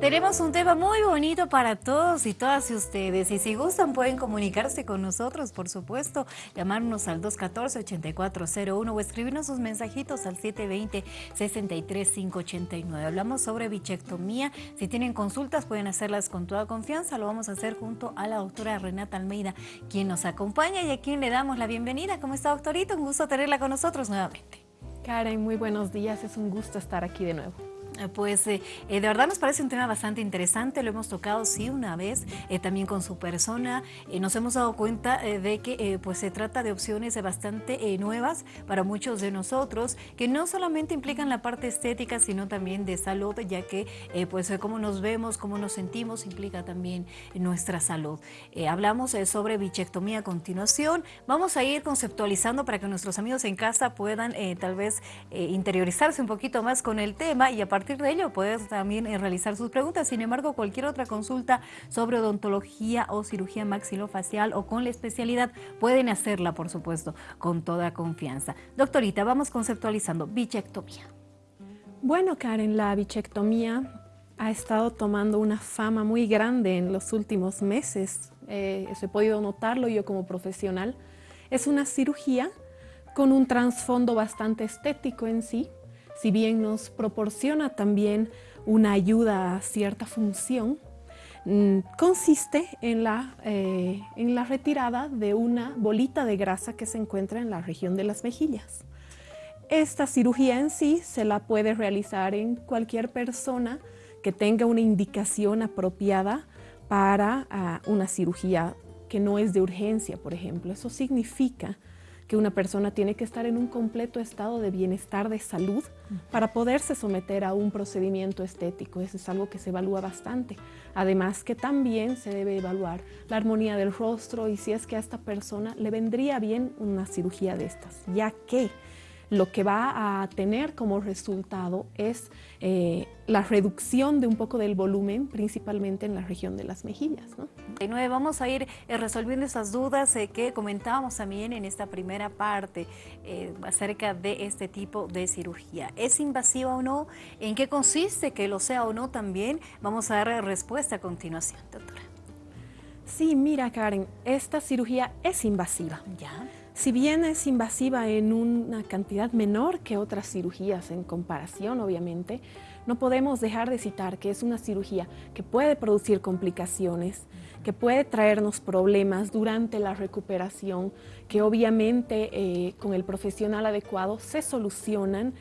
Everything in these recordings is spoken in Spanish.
Tenemos un tema muy bonito para todos y todas ustedes y si gustan pueden comunicarse con nosotros, por supuesto, llamarnos al 214-8401 o escribirnos sus mensajitos al 720-63589. Hablamos sobre bichectomía, si tienen consultas pueden hacerlas con toda confianza, lo vamos a hacer junto a la doctora Renata Almeida, quien nos acompaña y a quien le damos la bienvenida. ¿Cómo está doctorito? Un gusto tenerla con nosotros nuevamente. Karen, muy buenos días, es un gusto estar aquí de nuevo. Eh, pues eh, eh, de verdad nos parece un tema bastante interesante, lo hemos tocado sí una vez, también con su persona, nos hemos dado cuenta de que pues se trata de opciones bastante nuevas para muchos de nosotros, que no solamente implican la parte estética, sino también de salud, ya que pues cómo nos vemos, cómo nos sentimos, implica también nuestra salud. hablamos sobre bichectomía a continuación, vamos a ir conceptualizando para que nuestros amigos en casa puedan tal vez interiorizarse un poquito más con el tema y a partir de ello puedes también eh, realizar sus preguntas. Sin embargo, cualquier otra consulta sobre odontología o cirugía maxilofacial o con la especialidad pueden hacerla, por supuesto, con toda confianza. Doctorita, vamos conceptualizando bichectomía. Bueno, Karen, la bichectomía ha estado tomando una fama muy grande en los últimos meses. Eh, he podido notarlo yo como profesional. Es una cirugía con un trasfondo bastante estético en sí, si bien nos proporciona también una ayuda a cierta función, mm, consiste en la, eh, en la retirada de una bolita de grasa que se encuentra en la región de las mejillas. Esta cirugía en sí se la puede realizar en cualquier persona que tenga una indicación apropiada para ah, una cirugía que no es de urgencia, por ejemplo. Eso significa que una persona tiene que estar en un completo estado de bienestar de salud para poderse someter a un procedimiento estético. Eso es algo que se evalúa bastante. Además que también se debe evaluar la armonía del rostro y si es que a esta persona le vendría bien una cirugía de estas, ya que lo que va a tener como resultado es eh, la reducción de un poco del volumen, principalmente en la región de las mejillas. ¿no? De vamos a ir eh, resolviendo esas dudas eh, que comentábamos también en esta primera parte acerca de este tipo de cirugía. ¿Es invasiva o no? ¿En qué consiste que lo sea o no también? Vamos a dar respuesta a continuación, doctora. Sí, mira Karen, esta cirugía es invasiva. ¿Ya? Si bien es invasiva en una cantidad menor que otras cirugías en comparación, obviamente, no podemos dejar de citar que es una cirugía que puede producir complicaciones, que puede traernos problemas durante la recuperación, que obviamente eh, con el profesional adecuado se solucionan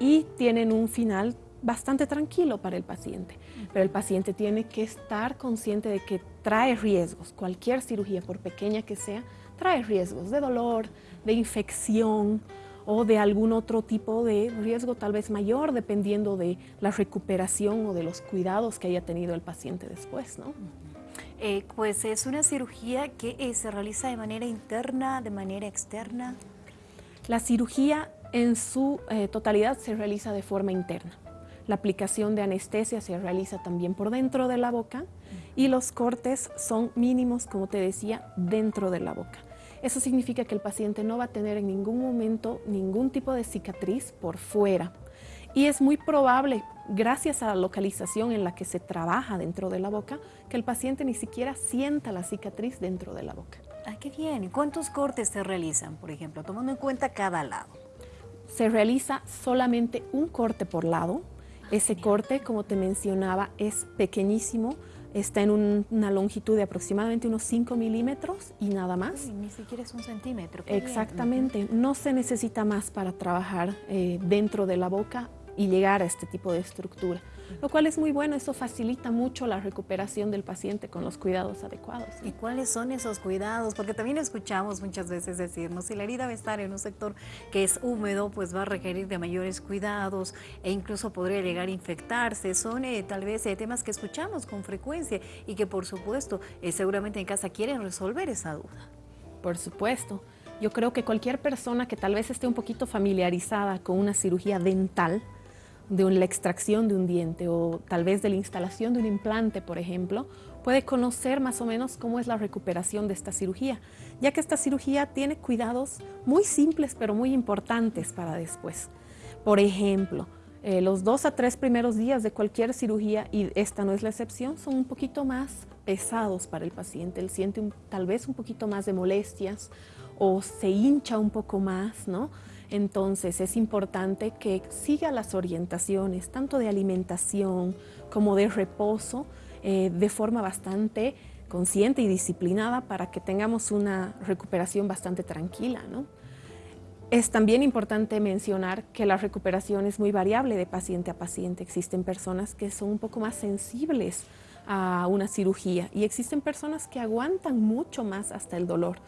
y tienen un final bastante tranquilo para el paciente. Pero el paciente tiene que estar consciente de que trae riesgos. Cualquier cirugía, por pequeña que sea, trae riesgos de dolor, de infección o de algún otro tipo de riesgo tal vez mayor dependiendo de la recuperación o de los cuidados que haya tenido el paciente después, ¿no? Eh, pues es una cirugía que eh, se realiza de manera interna, de manera externa. La cirugía en su eh, totalidad se realiza de forma interna. La aplicación de anestesia se realiza también por dentro de la boca y los cortes son mínimos, como te decía, dentro de la boca. Eso significa que el paciente no va a tener en ningún momento ningún tipo de cicatriz por fuera. Y es muy probable, gracias a la localización en la que se trabaja dentro de la boca, que el paciente ni siquiera sienta la cicatriz dentro de la boca. Ah, qué bien. ¿Y cuántos cortes se realizan, por ejemplo, tomando en cuenta cada lado? Se realiza solamente un corte por lado. Ese corte, como te mencionaba, es pequeñísimo, está en una longitud de aproximadamente unos 5 milímetros y nada más. ni siquiera es un centímetro. Exactamente, no se necesita más para trabajar eh, dentro de la boca y llegar a este tipo de estructura lo cual es muy bueno, eso facilita mucho la recuperación del paciente con los cuidados adecuados. ¿Y cuáles son esos cuidados? Porque también escuchamos muchas veces decirnos, si la herida va a estar en un sector que es húmedo, pues va a requerir de mayores cuidados e incluso podría llegar a infectarse. Son eh, tal vez eh, temas que escuchamos con frecuencia y que por supuesto eh, seguramente en casa quieren resolver esa duda. Por supuesto. Yo creo que cualquier persona que tal vez esté un poquito familiarizada con una cirugía dental, de la extracción de un diente o tal vez de la instalación de un implante, por ejemplo, puede conocer más o menos cómo es la recuperación de esta cirugía, ya que esta cirugía tiene cuidados muy simples pero muy importantes para después. Por ejemplo, Eh, los dos a tres primeros días de cualquier cirugía, y esta no es la excepción, son un poquito más pesados para el paciente. Él siente tal vez un poquito más de molestias o se hincha un poco más, ¿no? Entonces es importante que siga las orientaciones, tanto de alimentación como de reposo, eh, de forma bastante consciente y disciplinada para que tengamos una recuperación bastante tranquila. ¿no? Es también importante mencionar que la recuperación es muy variable de paciente a paciente. Existen personas que son un poco más sensibles a una cirugía y existen personas que aguantan mucho más hasta el dolor.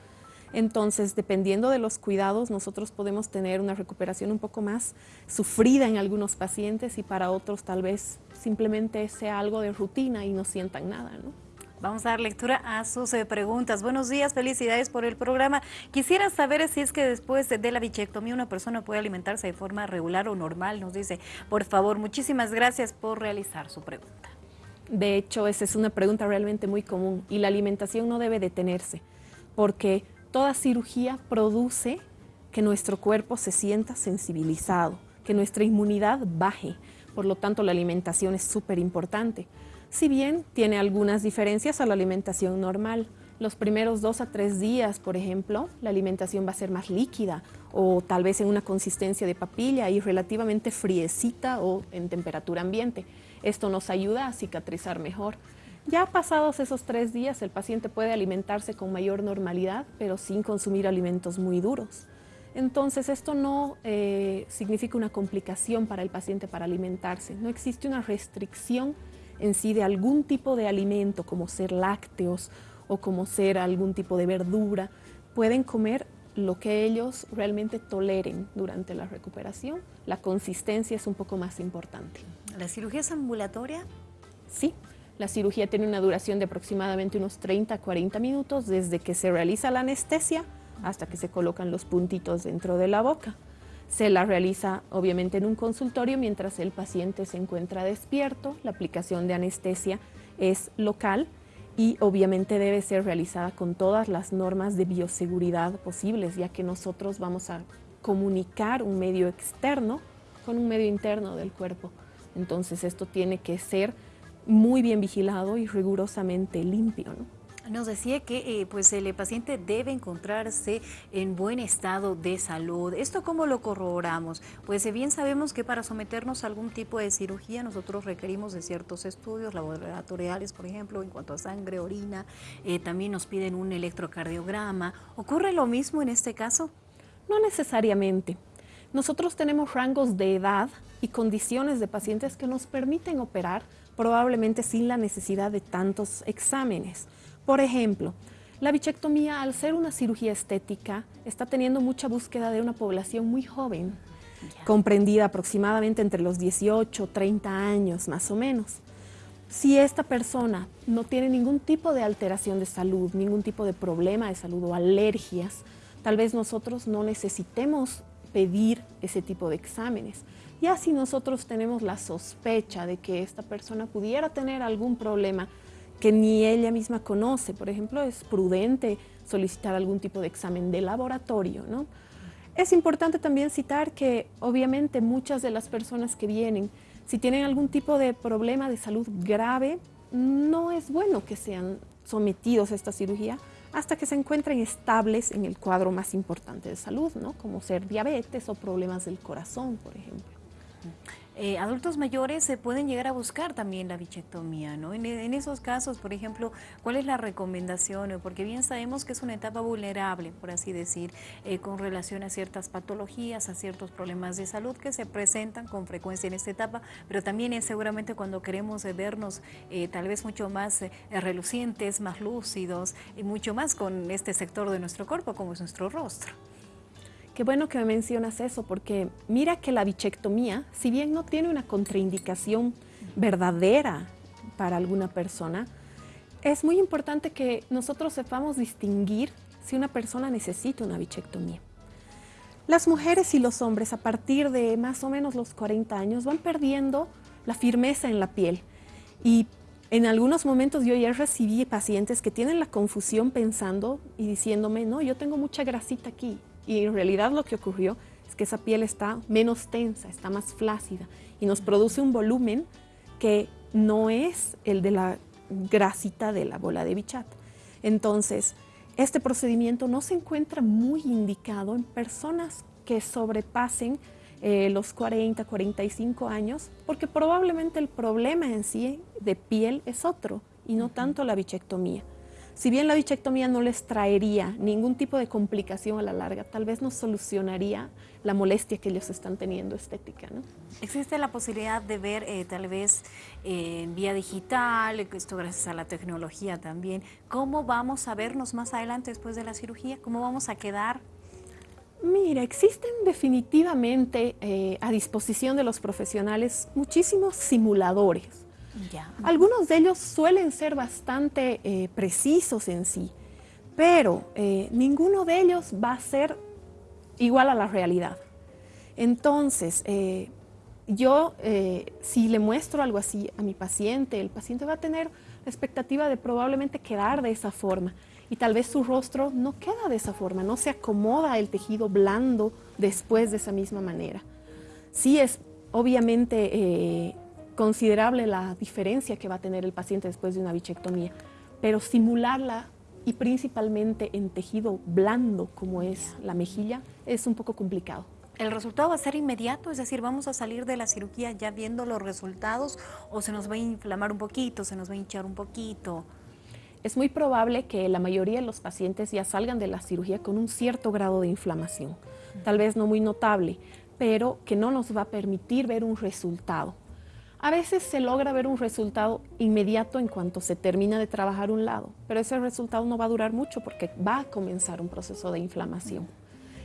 Entonces, dependiendo de los cuidados, nosotros podemos tener una recuperación un poco más sufrida en algunos pacientes y para otros tal vez simplemente sea algo de rutina y no sientan nada. ¿no? Vamos a dar lectura a sus eh, preguntas. Buenos días, felicidades por el programa. Quisiera saber si es que después de la bichectomía una persona puede alimentarse de forma regular o normal, nos dice. Por favor, muchísimas gracias por realizar su pregunta. De hecho, esa es una pregunta realmente muy común y la alimentación no debe detenerse porque Toda cirugía produce que nuestro cuerpo se sienta sensibilizado, que nuestra inmunidad baje. Por lo tanto, la alimentación es súper importante. Si bien tiene algunas diferencias a la alimentación normal, los primeros dos a tres días, por ejemplo, la alimentación va a ser más líquida o tal vez en una consistencia de papilla y relativamente friecita o en temperatura ambiente. Esto nos ayuda a cicatrizar mejor. Ya pasados esos tres días, el paciente puede alimentarse con mayor normalidad, pero sin consumir alimentos muy duros. Entonces, esto no eh, significa una complicación para el paciente para alimentarse. No existe una restricción en sí de algún tipo de alimento, como ser lácteos o como ser algún tipo de verdura. Pueden comer lo que ellos realmente toleren durante la recuperación. La consistencia es un poco más importante. ¿La cirugía es ambulatoria? Sí, la cirugía tiene una duración de aproximadamente unos 30 a 40 minutos desde que se realiza la anestesia hasta que se colocan los puntitos dentro de la boca. Se la realiza obviamente en un consultorio mientras el paciente se encuentra despierto. La aplicación de anestesia es local y obviamente debe ser realizada con todas las normas de bioseguridad posibles, ya que nosotros vamos a comunicar un medio externo con un medio interno del cuerpo. Entonces esto tiene que ser muy bien vigilado y rigurosamente limpio. Nos decía que eh, pues el paciente debe encontrarse en buen estado de salud. ¿Esto cómo lo corroboramos? Pues eh, bien sabemos que para someternos a algún tipo de cirugía nosotros requerimos de ciertos estudios laboratoriales, por ejemplo, en cuanto a sangre, orina, eh, también nos piden un electrocardiograma. ¿Ocurre lo mismo en este caso? No necesariamente. Nosotros tenemos rangos de edad y condiciones de pacientes que nos permiten operar probablemente sin la necesidad de tantos exámenes. Por ejemplo, la bichectomía, al ser una cirugía estética, está teniendo mucha búsqueda de una población muy joven, comprendida aproximadamente entre los 18 30 años más o menos. Si esta persona no tiene ningún tipo de alteración de salud, ningún tipo de problema de salud o alergias, tal vez nosotros no necesitemos pedir ese tipo de exámenes. Ya si nosotros tenemos la sospecha de que esta persona pudiera tener algún problema que ni ella misma conoce, por ejemplo, es prudente solicitar algún tipo de examen de laboratorio, ¿no? Es importante también citar que obviamente muchas de las personas que vienen, si tienen algún tipo de problema de salud grave, no es bueno que sean sometidos a esta cirugía hasta que se encuentren estables en el cuadro más importante de salud, ¿no? como ser diabetes o problemas del corazón, por ejemplo. Eh, adultos mayores se pueden llegar a buscar también la bichectomía, ¿no? En, esos casos, por ejemplo, ¿cuál es la recomendación? Porque bien sabemos que es una etapa vulnerable, por así decir, eh, con relación a ciertas patologías, a ciertos problemas de salud que se presentan con frecuencia en esta etapa, pero también es seguramente cuando queremos vernos eh, tal vez mucho más relucientes, más lúcidos y mucho más con este sector de nuestro cuerpo como es nuestro rostro. Qué bueno que me mencionas eso, porque mira que la bichectomía, si bien no tiene una contraindicación verdadera para alguna persona, es muy importante que nosotros sepamos distinguir si una persona necesita una bichectomía. Las mujeres y los hombres a partir de más o menos los 40 años van perdiendo la firmeza en la piel y en algunos momentos yo ya recibí pacientes que tienen la confusión pensando y diciéndome, no, yo tengo mucha grasita aquí, y en realidad lo que ocurrió es que esa piel está menos tensa, está más flácida y nos produce un volumen que no es el de la grasita de la bola de bichat. Entonces, este procedimiento no se encuentra muy indicado en personas que sobrepasen eh, los 40, 45 años, porque probablemente el problema en sí de piel es otro y no tanto la bichectomía. Si bien la bichectomía no les traería ningún tipo de complicación a la larga, tal vez nos solucionaría la molestia que ellos están teniendo estética. ¿no? ¿Existe la posibilidad de ver eh, tal vez eh, en vía digital, esto gracias a la tecnología también, cómo vamos a vernos más adelante después de la cirugía? ¿Cómo vamos a quedar? Mira, existen definitivamente eh, a disposición de los profesionales muchísimos simuladores algunos de ellos suelen ser bastante eh, precisos en sí, pero eh, ninguno de ellos va a ser igual a la realidad. Entonces, eh, yo si le muestro algo así a mi paciente, el paciente va a tener la expectativa de probablemente quedar de esa forma y tal vez su rostro no queda de esa forma, no se acomoda el tejido blando después de esa misma manera. Sí es obviamente considerable la diferencia que va a tener el paciente después de una bichectomía, pero simularla y principalmente en tejido blando como es la mejilla es un poco complicado. ¿El resultado va a ser inmediato? Es decir, ¿vamos a salir de la cirugía ya viendo los resultados o se nos va a inflamar un poquito, se nos va a hinchar un poquito? Es muy probable que la mayoría de los pacientes ya salgan de la cirugía con un cierto grado de inflamación, tal vez no muy notable, pero que no nos va a permitir ver un resultado. A veces se logra ver un resultado inmediato en cuanto se termina de trabajar un lado, pero ese resultado no va a durar mucho porque va a comenzar un proceso de inflamación.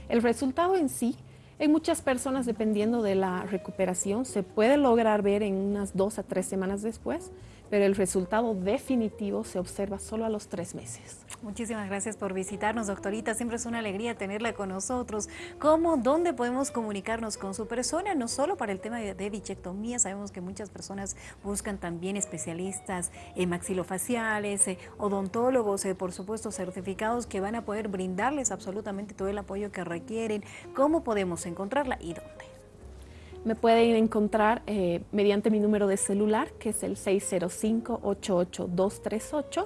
El resultado en sí, en muchas personas, dependiendo de la recuperación, se puede lograr ver en unas dos a tres semanas después, pero el resultado definitivo se observa solo a los tres meses. Muchísimas gracias por visitarnos, doctorita. Siempre es una alegría tenerla con nosotros. ¿Cómo, dónde podemos comunicarnos con su persona? No solo para el tema de, bichectomía, sabemos que muchas personas buscan también especialistas en maxilofaciales, eh, odontólogos, eh, por supuesto, certificados que van a poder brindarles absolutamente todo el apoyo que requieren. ¿Cómo podemos encontrarla y dónde? Me pueden encontrar eh, mediante mi número de celular, que es el 605-88238.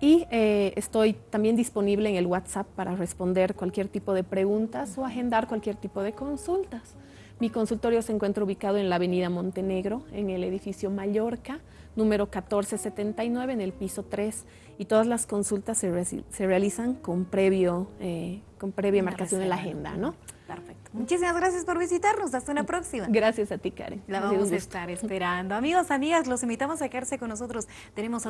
Y eh, estoy también disponible en el WhatsApp para responder cualquier tipo de preguntas o agendar cualquier tipo de consultas. Mi consultorio se encuentra ubicado en la avenida Montenegro, en el edificio Mallorca, número 1479, en el piso 3. Y todas las consultas se, realizan con, previo, eh, con previa marcación en la agenda, ¿no? Perfecto. Muchísimas gracias por visitarnos. Hasta una próxima. Gracias a ti, Karen. La vamos a estar esperando. Amigos, amigas, los invitamos a quedarse con nosotros. Tenemos